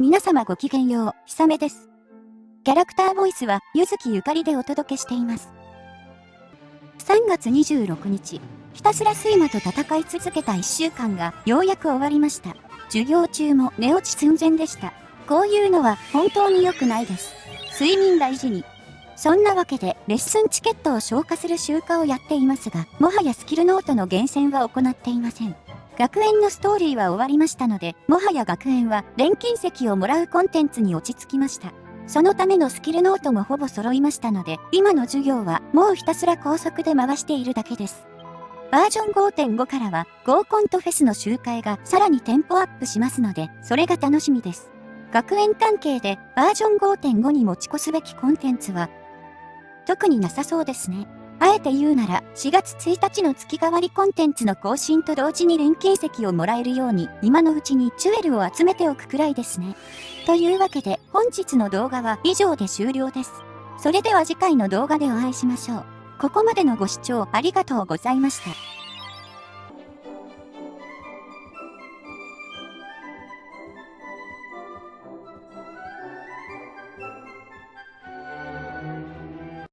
皆様ごきげんよう、ひさめです。キャラクターボイスは、ゆずきゆかりでお届けしています。3月26日、ひたすら睡魔と戦い続けた1週間が、ようやく終わりました。授業中も寝落ち寸前でした。こういうのは、本当に良くないです。睡眠大事に。そんなわけで、レッスンチケットを消化する習慣をやっていますが、もはやスキルノートの厳選は行っていません。学園のストーリーは終わりましたので、もはや学園は錬金石をもらうコンテンツに落ち着きました。そのためのスキルノートもほぼ揃いましたので、今の授業はもうひたすら高速で回しているだけです。バージョン5.5からは合コンとフェスの集会がさらにテンポアップしますので、それが楽しみです。学園関係でバージョン5.5に持ち越すべきコンテンツは特になさそうですね。あえて言うなら、4月1日の月替わりコンテンツの更新と同時に錬金席をもらえるように、今のうちにチュエルを集めておくくらいですね。というわけで、本日の動画は以上で終了です。それでは次回の動画でお会いしましょう。ここまでのご視聴ありがとうございました。